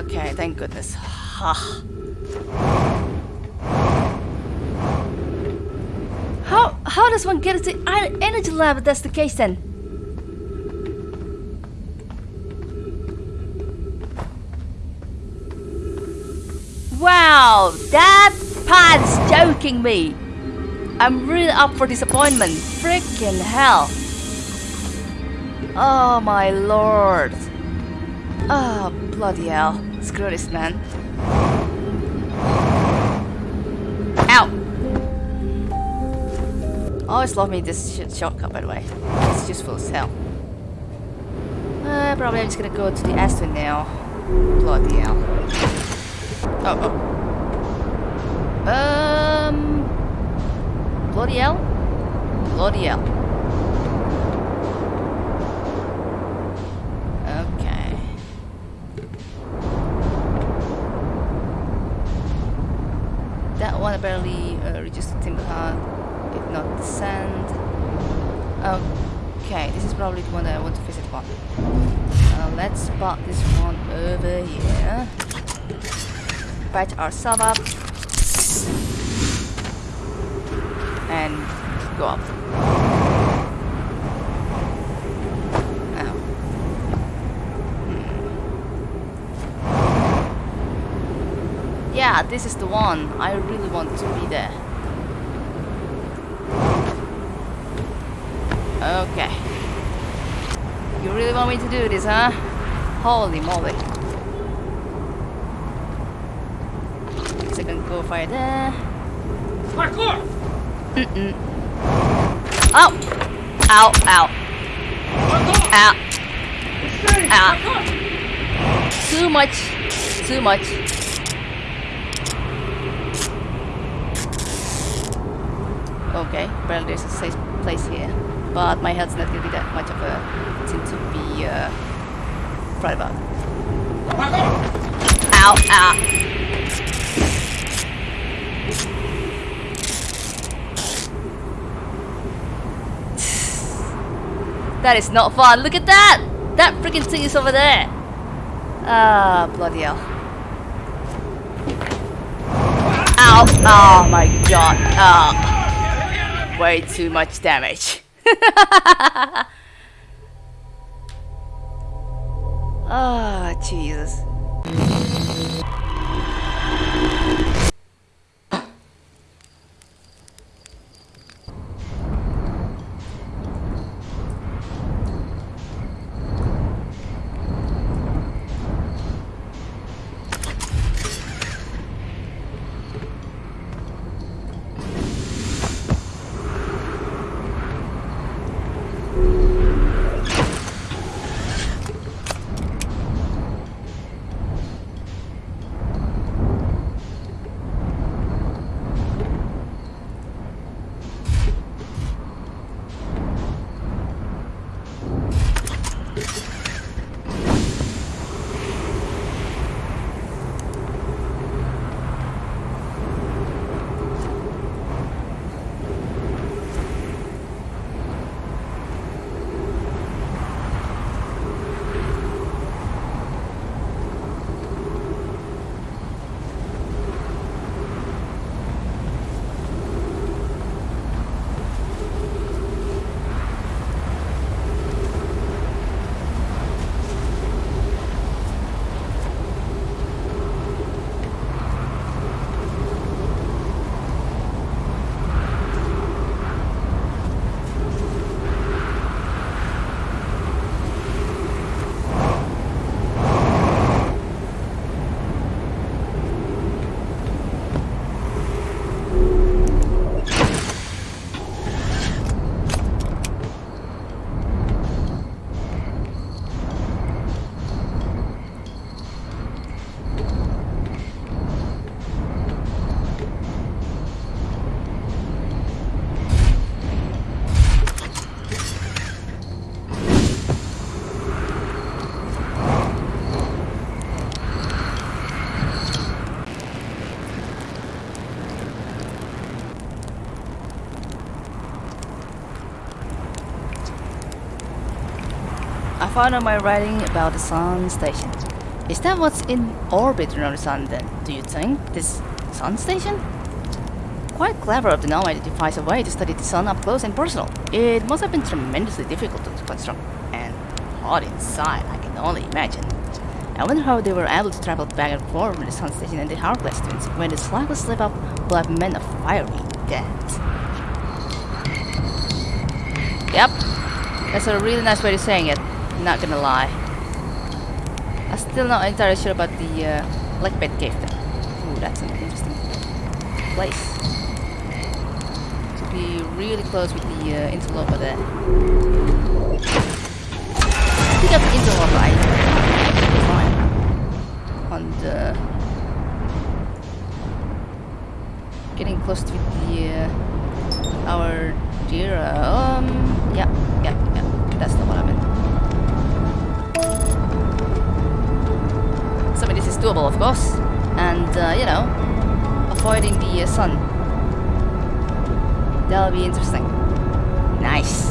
Okay, thank goodness. how how does one get to the energy lab if that's the case then? Wow, that pad's joking me. I'm really up for disappointment. Freaking hell. Oh my lord. Oh, bloody hell. Screw this, man. Ow! I Always love me this sh shortcut, by the way. It's useful as hell. Uh, probably I'm just gonna go to the Ash Twin now. Bloody hell. Oh, oh. Um... Bloody hell? Bloody hell. Patch ourselves up. And go up. Yeah, this is the one. I really want to be there. Okay. You really want me to do this, huh? Holy moly. Go fire there. Parkour! Mm-mm. Ow! Ow, ow. Ow. Ow. Too much. Too much. Okay, well there's a safe place here. But my health's not gonna be that much of a thing to be uh, proud about. Ow, ow. That is not fun. Look at that! That freaking thing is over there. Ah, bloody hell. Ow! Oh my god. Oh way too much damage. oh, Jesus. Found out my writing about the sun station. Is that what's in orbit around the sun then, do you think? This sun station? Quite clever of the Nomai to devise a way to study the sun up close and personal. It must have been tremendously difficult to construct and hot inside, I can only imagine. I wonder how they were able to travel back and forth with the sun station and the Hourglass twins when the slightest slip up will have meant a fiery death. Yep, that's a really nice way of saying it, not gonna lie. I'm still not entirely sure about the uh, Blackbed Cave though. Ooh, that's an interesting place. To be really close with the uh, interloper there. Pick up the interloper, I fine. On the getting close to the uh, our dear um yeah yeah yeah that's not what doable, of course, and uh, you know, avoiding the uh, sun. That'll be interesting. Nice.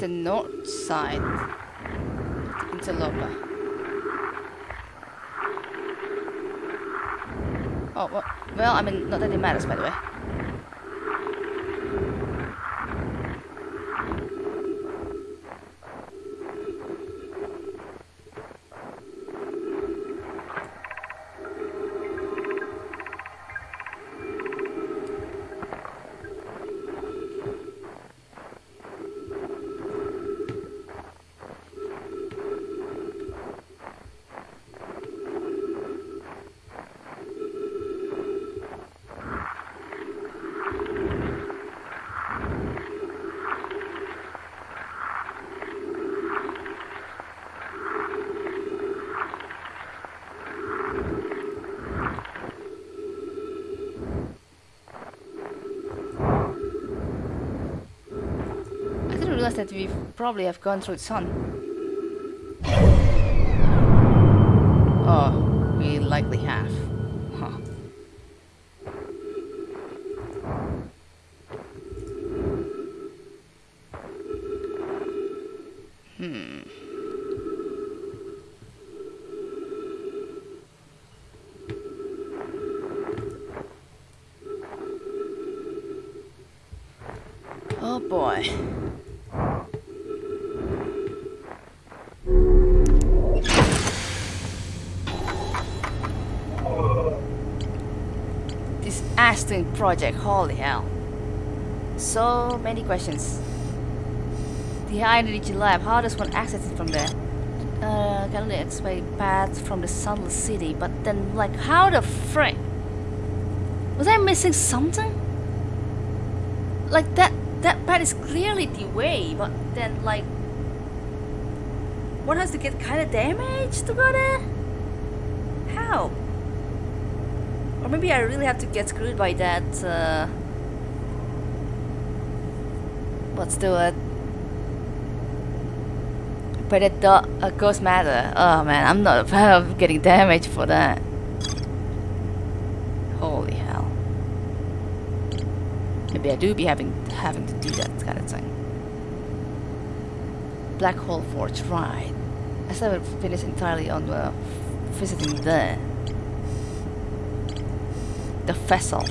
The north side. Interloper. Oh, well, well, I mean, not that it matters, by the way. Probably have gone through the sun. Project, holy hell. So many questions. The high energy lab, how does one access it from there? uh, can only explain path from the Sunless City, but then, like, how the frick? Was I missing something? Like, that, that path is clearly the way, but then, like, one has to get kind of damaged to go there? How? Or maybe I really have to get screwed by that, Uh... Let's do it. But it do uh, ghost matter. Oh man, I'm not a fan of getting damaged for that. Holy hell. Maybe I do be having having to do that kind of thing. Black Hole Forge, right. I still haven't finished entirely on uh, visiting there. The vessel.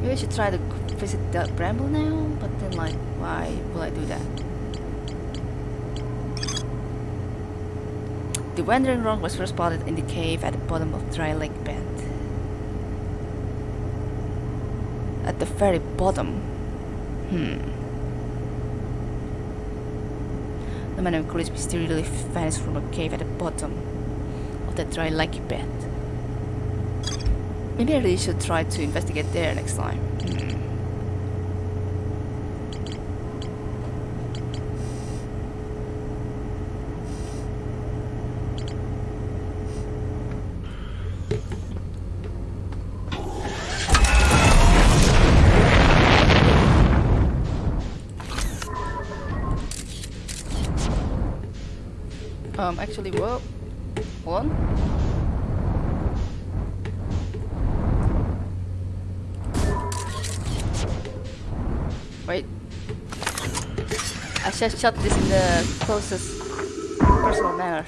Maybe I should try to visit the bramble now, but then like, why will I do that? The wandering rock was first spotted in the cave at the bottom of Dry Lake Bed. At the very bottom. Hmm. The man of courage mysteriously vanished from a cave at the bottom of the Dry Lake bed. Maybe I really should try to investigate there next time. Hmm. Um, actually, well, hold on. Wait. I should shot this in the closest personal manner.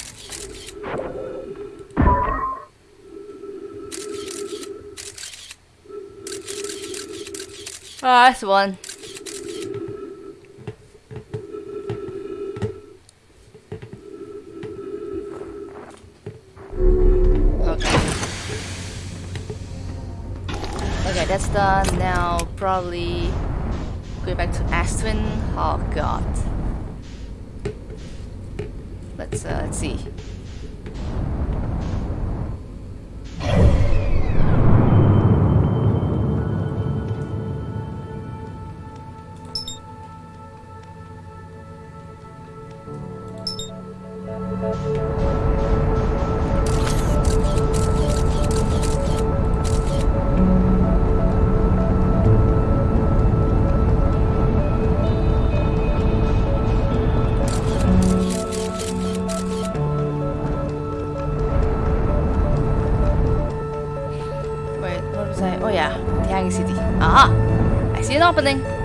Ah, that's one. Now probably go back to Ash Twin. Oh god. Let's uh, let's see. Aha! I see an opening.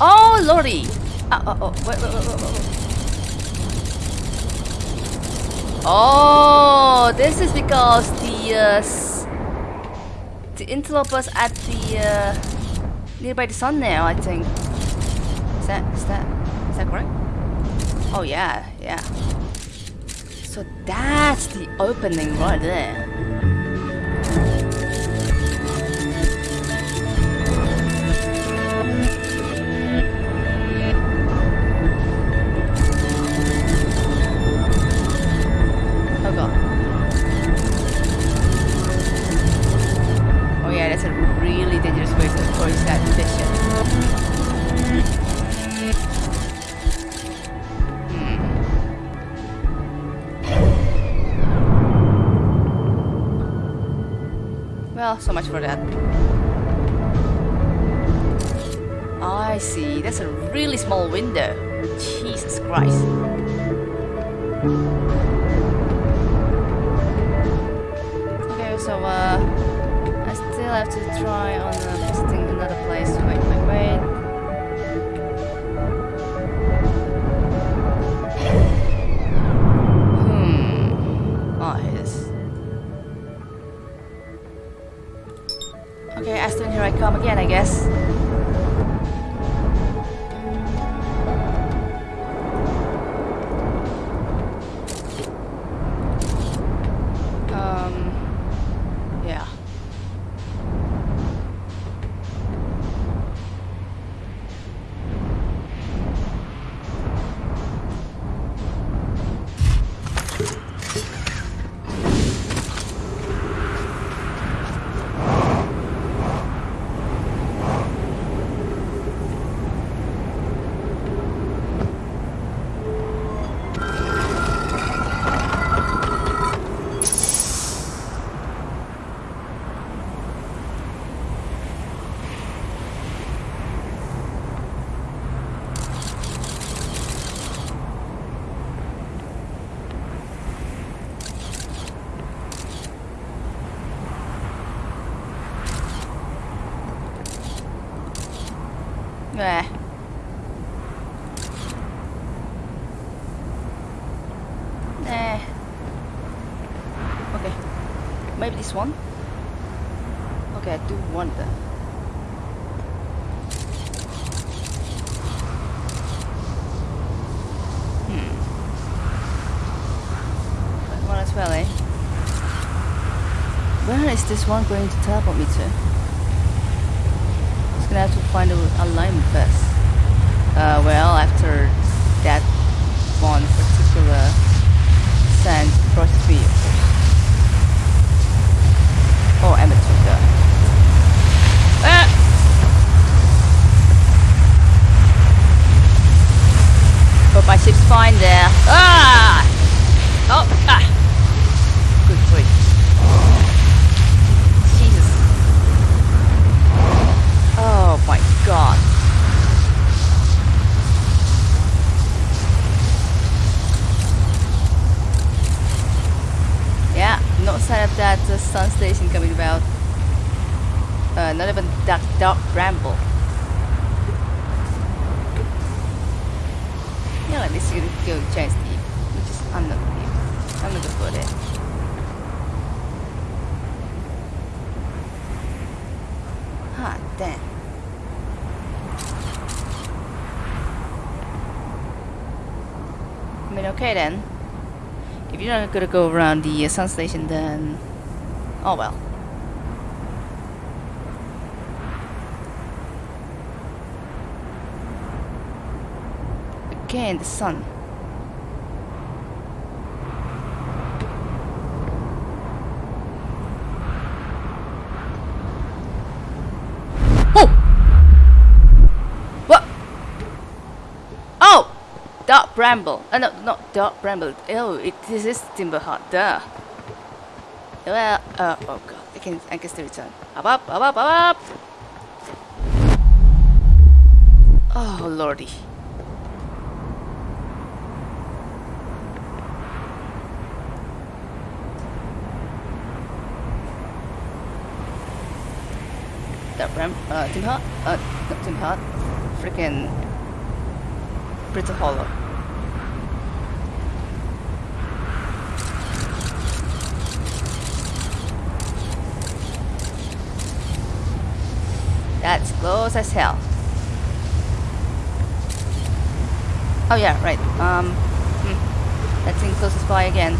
Oh lordy! Uh, oh, oh, wait, wait, wait, wait, wait. Oh, this is because the uh, the interlopers at the uh, nearby the sun now. I think. Is that is that is that correct? Oh yeah, yeah. So that's the opening right there. So much for that. I see. That's a really small window. Jesus Christ. Okay, so uh, I still have to try on uh, Nah. Nah. Okay. Maybe this one? Okay, I do want that. Hmm. That one as well, eh? Where is this one going to teleport me to? Just gonna have to alignment first. Uh, well, after that one particular sand of course. Oh, that. Ah! Hope my ship's fine there. Ah! Oh, ah! God. Yeah, no sign of that uh, sun station coming about. Uh, not even that dark bramble. Yeah, like this is gonna go change the which is I'm not I'm not put it. Ah, damn. Mean, okay then. If you're not gonna go around the uh, sun station, then oh well. Again, the sun. Oh! What? Oh! Dark bramble. Uh, no, not dark bramble. Oh, it, this is Timber Hearth. Duh. Well, uh, oh god. I can, I can still return. Up, up, up, up, up, up! Oh, lordy. That ram, uh, Tim? Uh, not Tim Hart. Freaking Brittle Hollow. That's close as hell. Oh yeah, right. Um, hmm. that thing by again.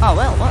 Oh well, what?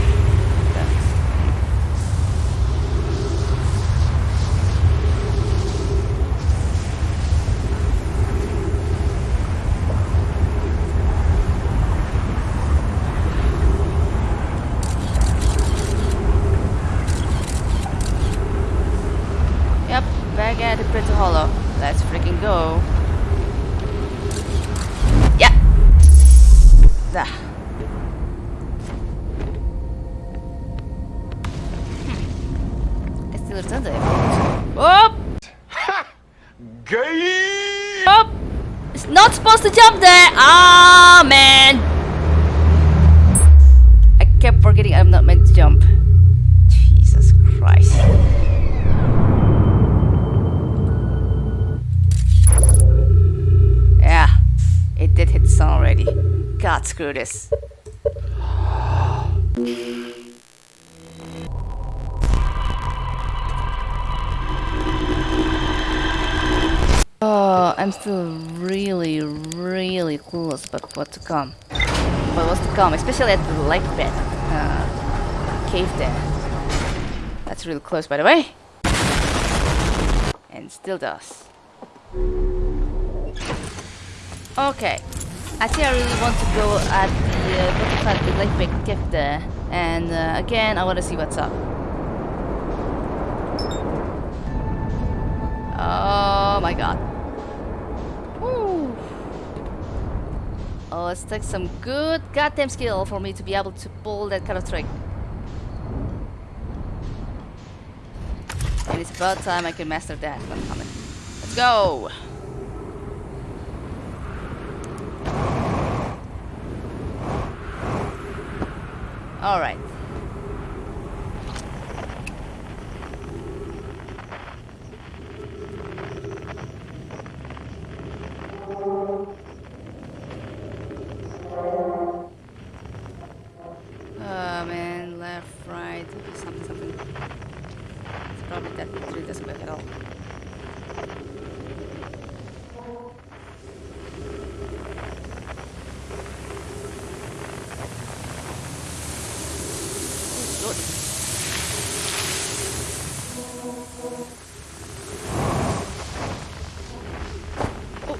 What to come. What was to come, especially at the lake bed. Uh, cave there. That's really close, by the way. And still does. Okay. I think I really want to go at the uh, the lake bed cave there. And uh, again, I want to see what's up. Oh my god. Oh, let's take some good goddamn skill for me to be able to pull that kind of trick. And it's about time I can master that. Let's go! Alright. Oh man, left, right, something, something. It's probably that tree doesn't work at all. Oh, good. Oh.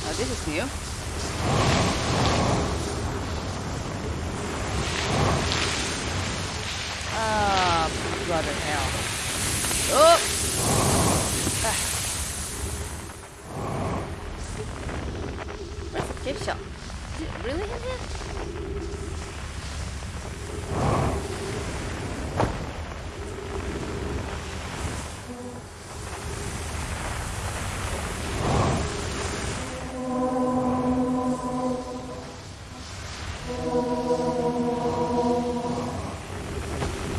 Oh, this is new. Ah, brother hell. Oh! Ah. Where's the gift shop? Is it really in here?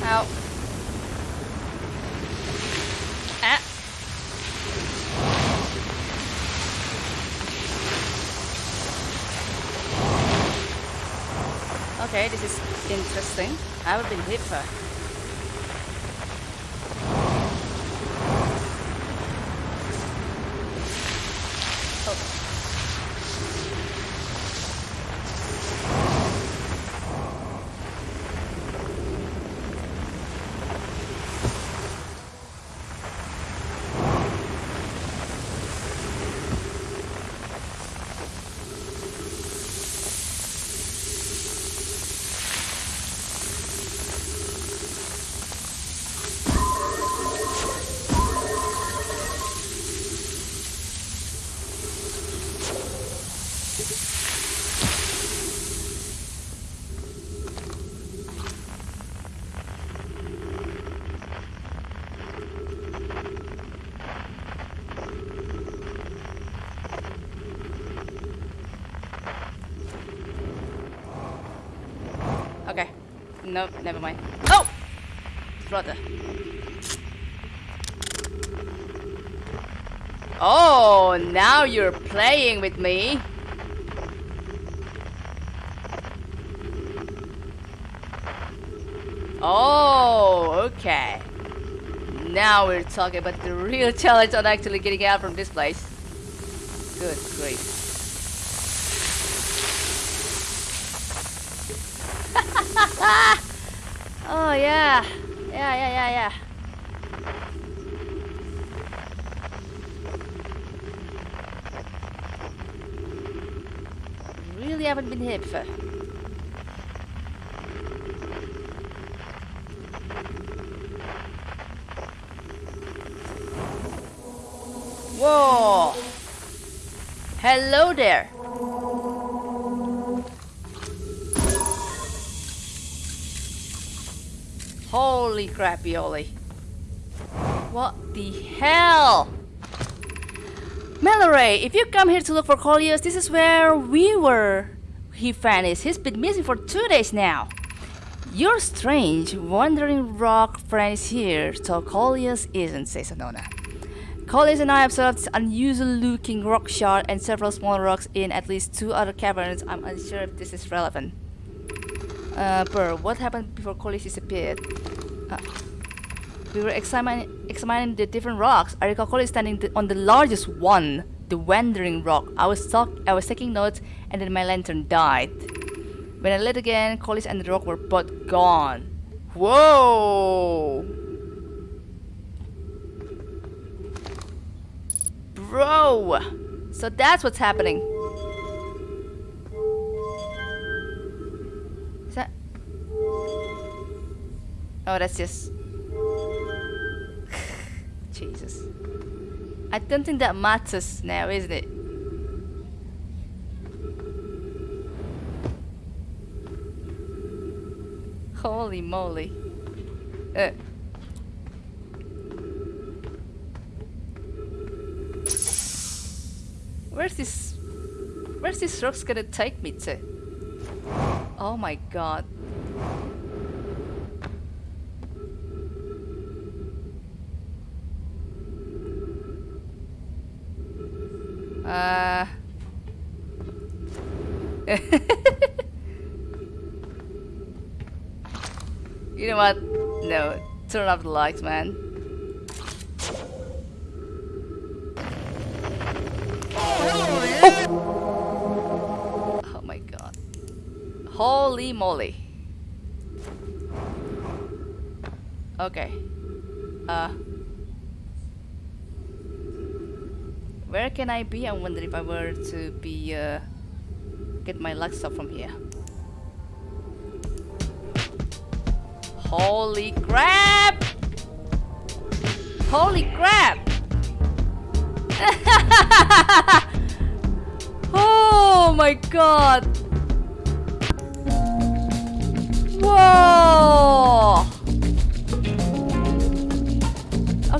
Ow. Ah. Okay, this is interesting. I haven't been hit for. Okay. Nope, never mind. Oh! Brother. Oh, now you're playing with me. Oh, okay. Now we're talking about the real challenge on actually getting out from this place. Good grief. oh yeah. Yeah, yeah, yeah, yeah. Really haven't been here before. Whoa! Hello there! Holy crappy What the hell? Mallory, if you come here to look for Coleus, this is where we were. He vanished. He's been missing for two days now. Your strange, wandering rock friend is here, so Coleus isn't, says Annona. Coleus and I observed unusual looking rock shard and several small rocks in at least two other caverns. I'm unsure if this is relevant. Uh, Burr, what happened before Coleus disappeared? Uh, we were examining, examining the different rocks. I recall Coleus standing on the largest one, the Wandering Rock. I was talk I was taking notes, and then my lantern died. When I lit again, Coleus and the rock were both gone. Whoa! Bro! So that's what's happening. That... Oh, that's just... Jesus. I don't think that matters now, isn't it? Holy moly. Uh. Where's this... Where's this rock's gonna take me to? Oh my god. Uh... you know what? No, turn off the lights, man. Holy moly. Okay. Uh... Where can I be? I wonder if I were to be, uh, get my luck stuff from here. Holy crap! Holy crap! oh my god!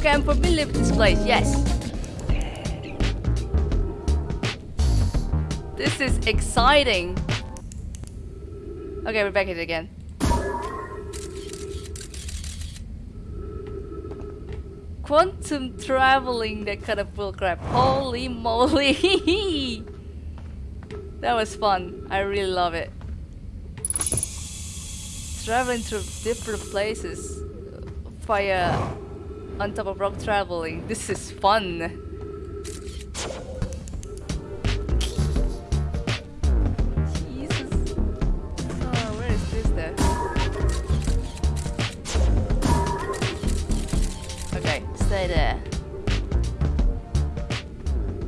Okay, I'm familiar with this place, yes. This is exciting. Okay, we're back here again. Quantum traveling, that kind of bullcrap. Holy moly! that was fun. I really love it. traveling through different places via on top of rock traveling. This is fun. Oh.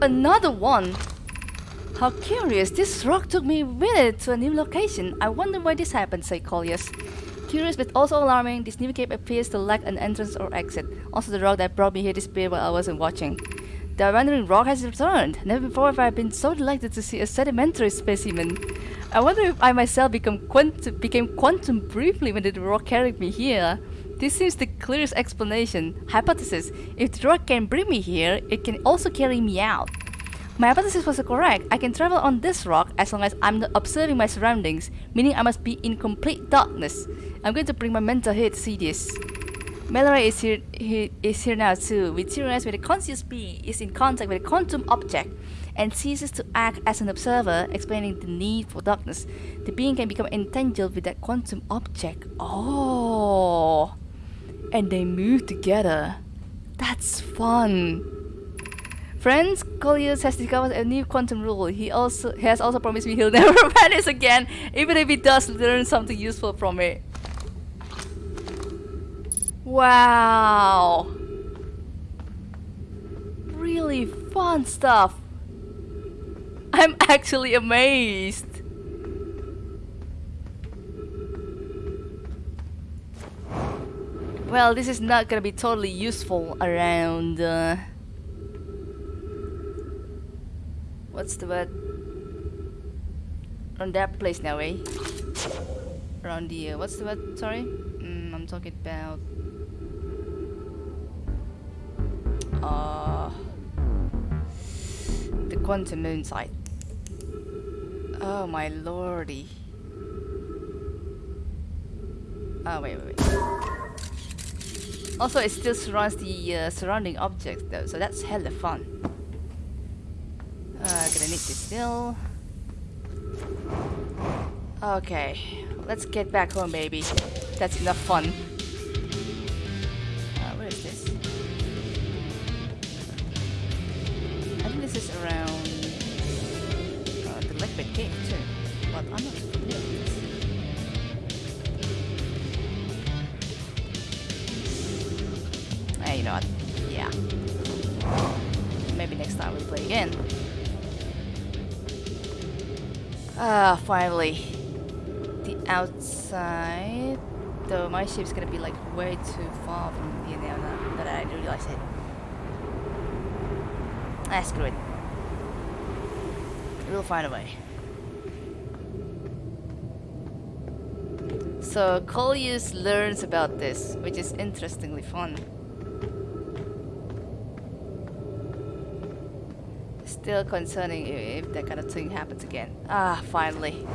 Another one! How curious, this rock took me with it to a new location. I wonder why this happened, said Coleus. Curious but also alarming, this new cave appears to lack an entrance or exit. Also the rock that brought me here disappeared while I wasn't watching. The wandering rock has returned. Never before have I been so delighted to see a sedimentary specimen. I wonder if I myself become quant became quantum briefly when the rock carried me here. This seems the clearest explanation. Hypothesis. If the rock can bring me here, it can also carry me out. My hypothesis was correct. I can travel on this rock as long as I'm not observing my surroundings, meaning I must be in complete darkness. I'm going to bring my mentor here to see this. Mallow is here, he is here now too. We theorize when a conscious being is in contact with a quantum object and ceases to act as an observer, explaining the need for darkness. The being can become entangled with that quantum object. Oh, and they move together. That's fun. Friends, Coleus has discovered a new quantum rule. He also he has also promised me he'll never vanish again, even if he does learn something useful from it. Wow! Really fun stuff. I'm actually amazed. Well, this is not gonna be totally useful around. Uh, what's the word? Around that place now, eh? Around the uh, what's the word? Sorry, mm, I'm talking about. Uh, the quantum moon site. Oh my lordy. Oh wait, wait, wait. Also, it still surrounds the uh, surrounding objects though, so that's hella fun. Uh, gonna need this still. Okay, let's get back home, baby. That's enough fun. Ah, finally. The outside. Though my ship's gonna be like way too far from here now that I realize it. Ah, screw it. We'll find a way. So Coleus learns about this, which is interestingly fun. Still concerning if that kind of thing happens again. Ah, finally.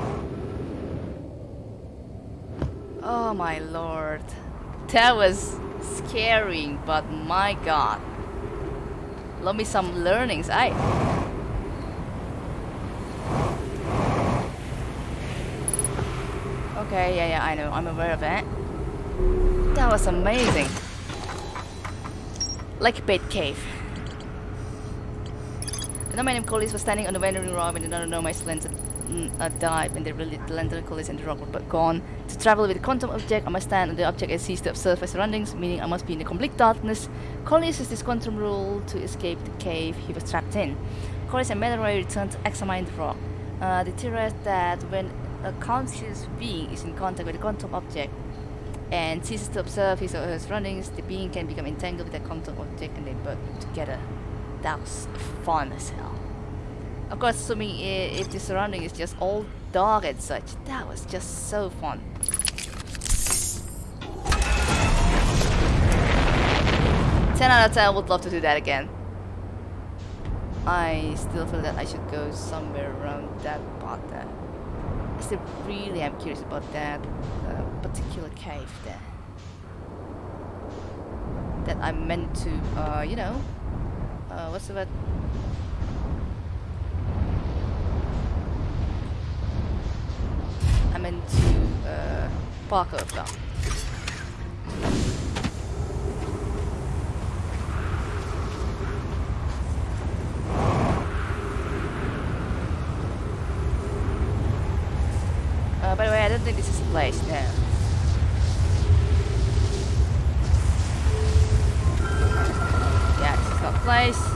Oh my lord. That was scaring, but my god. Love me some learnings, I. Okay, yeah, yeah, I know. I'm aware of that. That was amazing. Like a Bait Cave. The my name Coleus was standing on the wandering rock when another know my lens a dive and the really the lantern Coleus and the rock were but gone. To travel with a quantum object, I must stand on the object and cease to observe my surroundings, meaning I must be in the complete darkness. Coleus used this quantum rule to escape the cave he was trapped in. Coleus and Mallow returned to examine the rock. Uh, they theorized that when a conscious being is in contact with a quantum object and ceases to observe his or her surroundings, the being can become entangled with that quantum object and they burn together. That was fun as hell. Of course, assuming if the surrounding is just all dark and such, that was just so fun. Ten out of ten. Would love to do that again. I still feel that I should go somewhere around that part there. I still really am curious about that uh, particular cave there. That I meant to, uh, you know, uh, what's the word? I meant to uh, parkour from? Uh, by the way, I don't think this is the place. No. Not.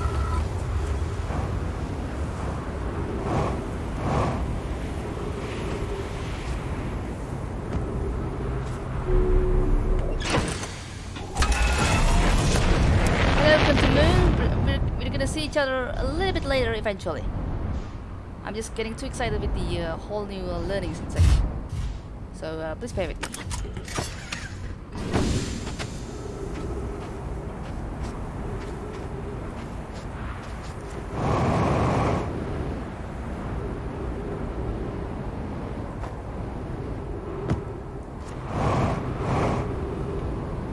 Welcome to Moon. We're, we're gonna see each other a little bit later eventually. I'm just getting too excited with the uh, whole new uh, learning section. So uh, please bear with me.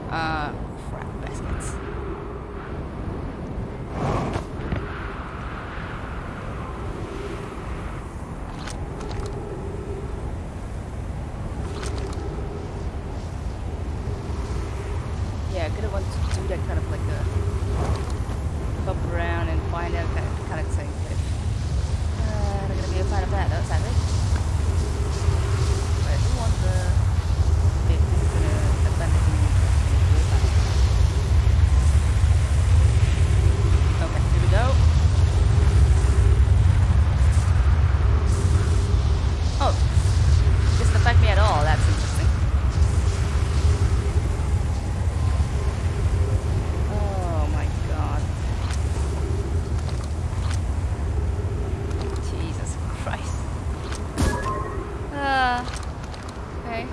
Uh, crap baskets. I gonna want to do that kind of like a hop around and find out kind of, kind of thing. But uh, I'm gonna be a fan of that though, sadly. But I do want the bit that's gonna advantage me. Okay, here we go. Oh, doesn't affect me at all. That's interesting. Oh my god. Jesus Christ. Ah. okay.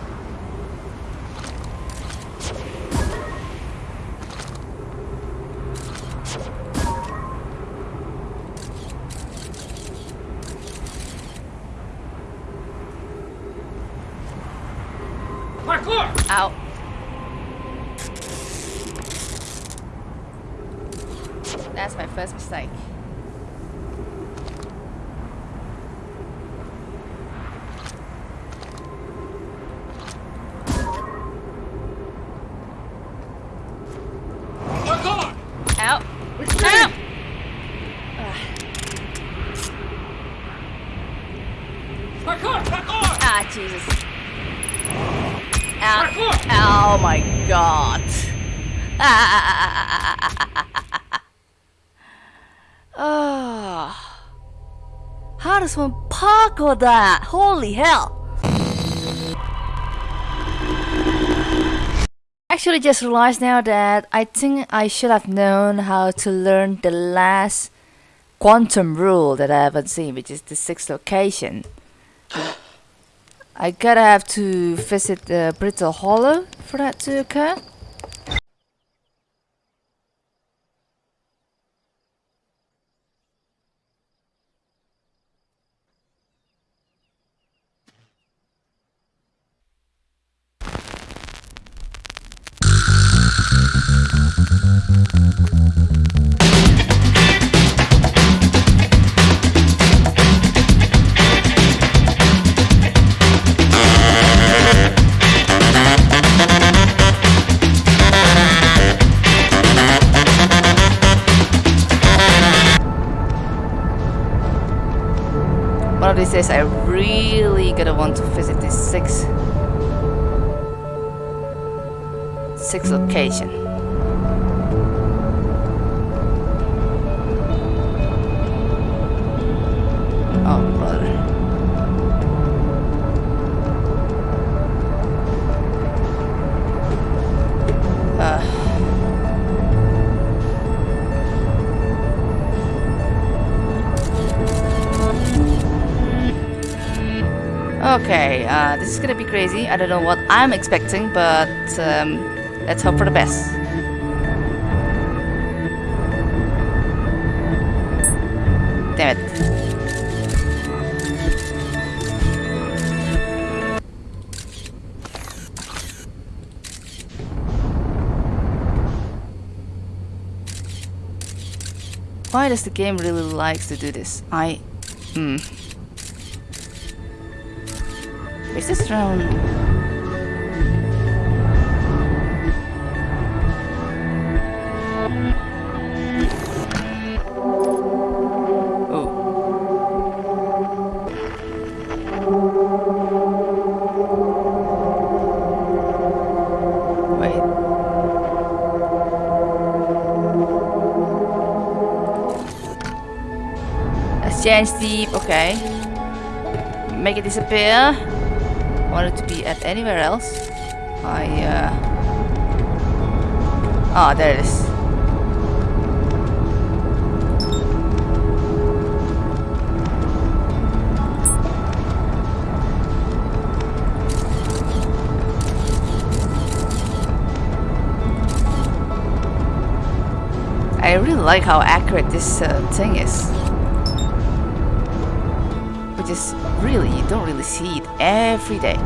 Parkour! Ow. That's my first mistake. Parkour! Ow. Retreat! Ow! Parkour! Parkour! Ah, Jesus. Ow. Parkour! Oh my god. Ah. Does one parkour that? Holy hell. Actually just realized now that I think I should have known how to learn the last quantum rule that I haven't seen, which is the sixth location. I gotta have to visit the Brittle Hollow for that to occur. One of these days I really gonna want to visit this six six location. Oh brother. Okay, uh, this is gonna be crazy. I don't know what I'm expecting, but um, let's hope for the best. Why does the game really likes to do this? I... Hmm. Is this round? Deep, okay. Make it disappear. Want it to be at anywhere else. I, uh... Ah, oh, there it is. I really like how accurate this uh, thing is. Is really, you don't really see it every day.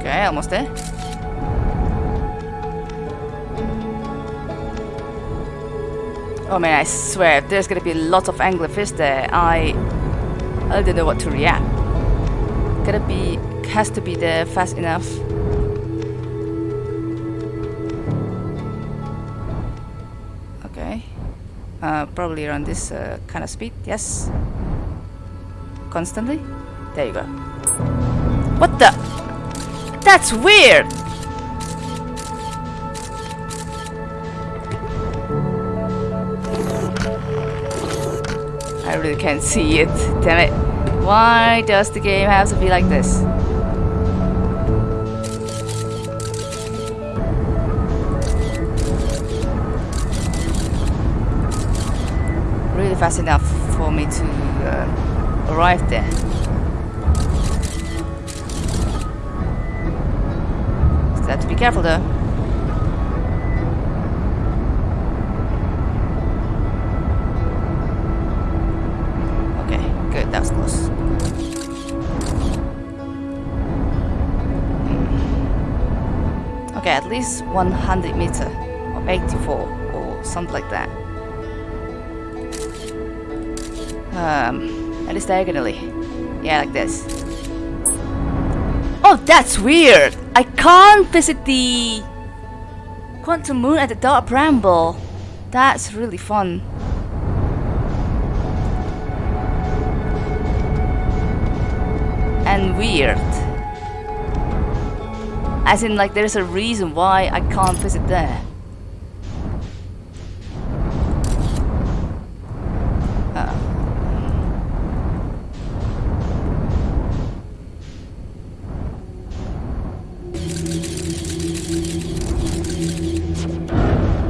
Okay, almost there. Oh man, I swear, there's gonna be lots of anglerfish there, I... I don't know what to react. Gotta be... has to be there fast enough. Okay. Uh, probably around this uh, kind of speed, yes. Constantly? There you go. What the? That's weird! I can't see it. Damn it. Why does the game have to be like this? Really fast enough for me to uh, arrive there. Have to be careful though. Least 100 meter or 84 or something like that. Um, at least diagonally. Yeah, like this. Oh, that's weird! I can't visit the Quantum Moon at the Dark Bramble. That's really fun. And weird. As in, like, there's a reason why I can't visit there.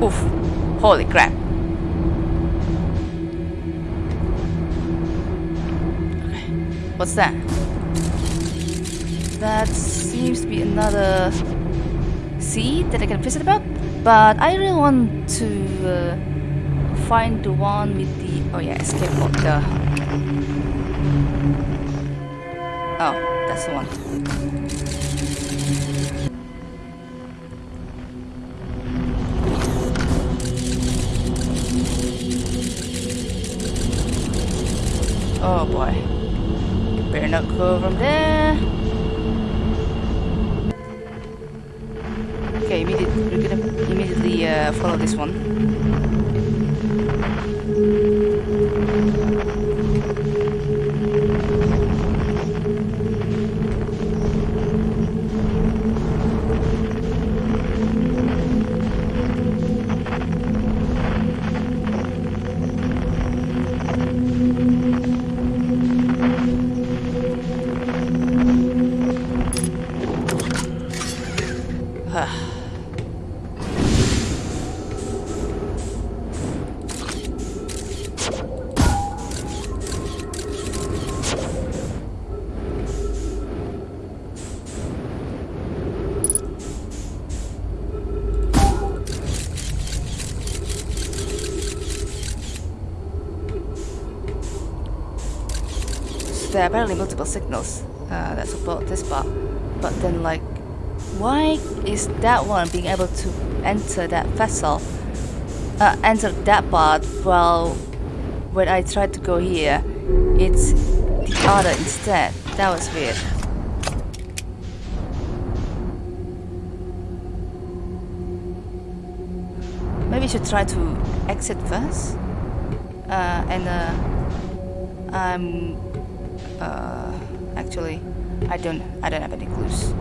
Oof. Holy crap. What's that? That seems to be another seed that I can visit about. But I really want to uh, find the one with the... Oh yeah, escape pod. The... Oh, that's the one. Oh boy. Better not go from there. Immediately, we're gonna immediately uh, follow this one. there apparently multiple signals uh, that support this part. But then, like, why is that one being able to enter that vessel, uh, enter that part, while when I tried to go here, it's the other instead? That was weird. maybe I should try to exit first. Uh, and uh, um, uh, actually, I don't, I don't have any clues.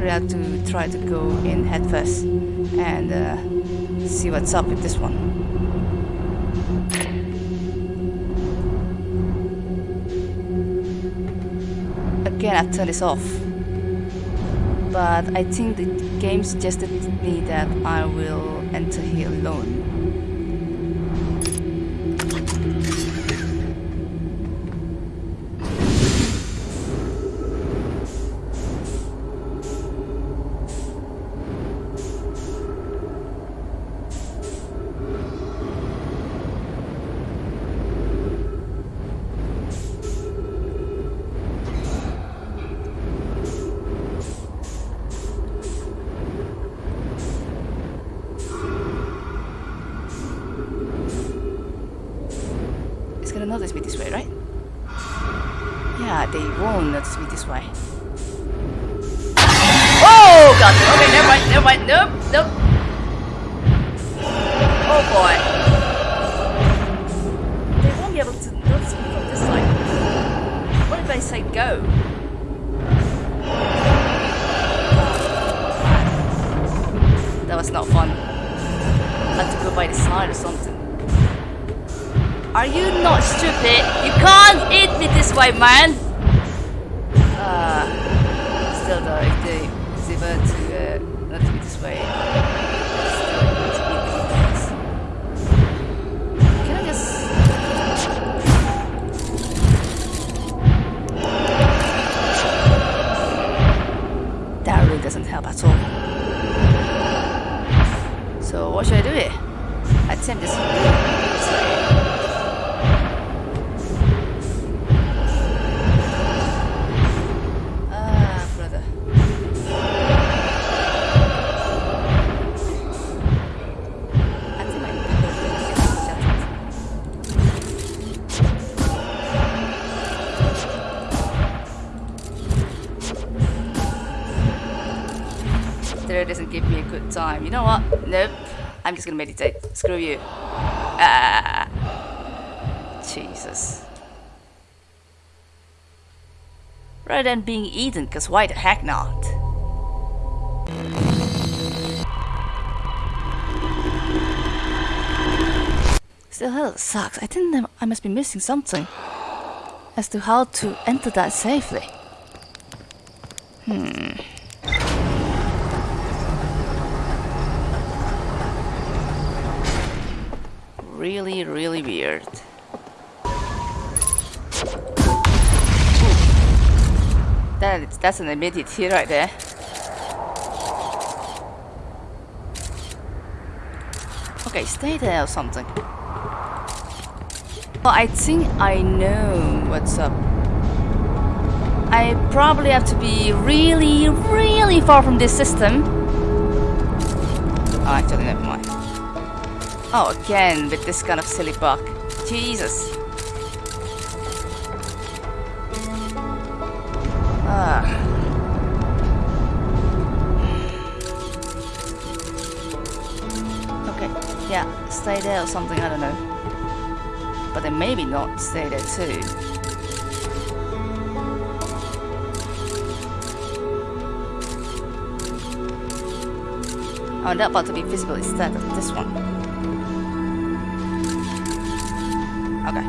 We have to try to go in head first and uh, see what's up with this one. Again, I've turned this off. But I think the game suggested me that I will enter here alone. Me this way, right? Yeah, they won't notice me this way. Oh god! Okay, never mind, never mind. Nope, nope. Oh boy. They won't be able to notice me from this side. What if I say go? That was not fun. I had to go by the side or something. Are you not stupid? You can't eat me this way, man! There doesn't give me a good time. You know what? Nope. I'm just gonna meditate. Screw you. Ah. Jesus. rather than being eaten, because why the heck not? Still, hell sucks. I think I must be missing something as to how to enter that safely. Hmm. Really, really weird. That, that's an immediate right there. Okay, stay there or something. Well, I think I know what's up. I probably have to be really, really far from this system. Oh, actually, never mind. Oh, again, with this kind of silly bug. Jesus. Ah. Okay, yeah, stay there or something, I don't know. But then maybe not stay there too. Want that part to be visible instead of this one. Okay.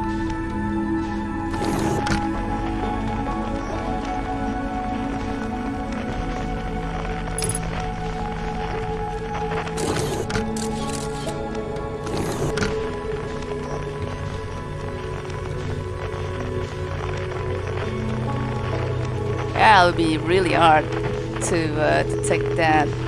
Yeah, it would be really hard to uh, to take that.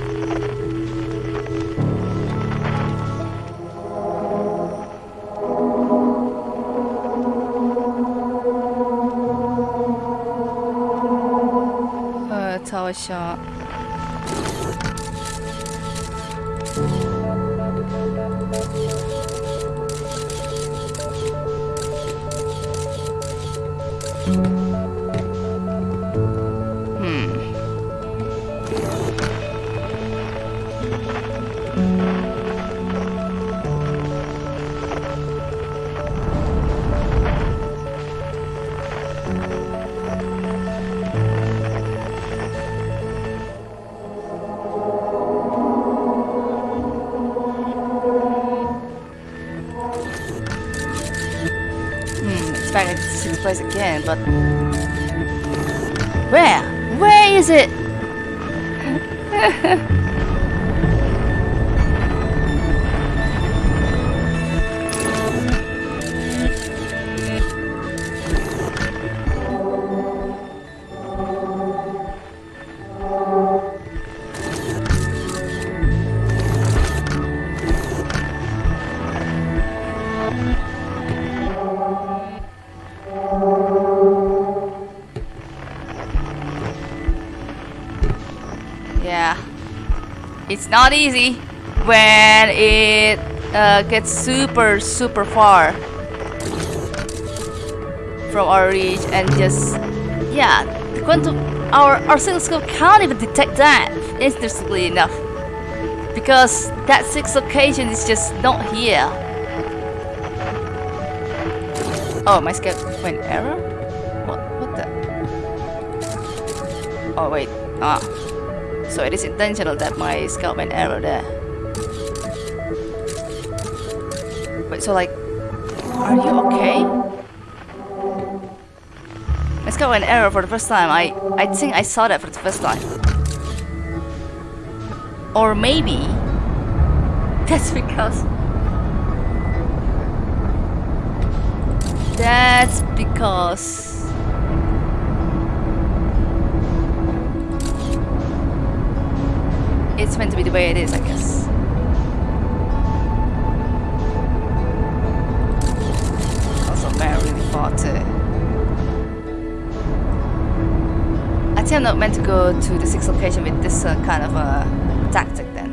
But It's not easy when it uh, gets super, super far from our reach and just, yeah, the quantum, our, our oscilloscope can't even detect that, interestingly enough. Because that sixth location is just not here. Oh, my scope went error? What, what the? Oh, wait. Ah. So it is intentional that my scout went error there. Wait, so like, are you okay? My scout went error for the first time. I, I think I saw that for the first time. Or maybe that's because that's because it's meant to be the way it is, I guess. Also, man, really far too. I think I'm not meant to go to the sixth location with this uh, kind of uh, tactic then.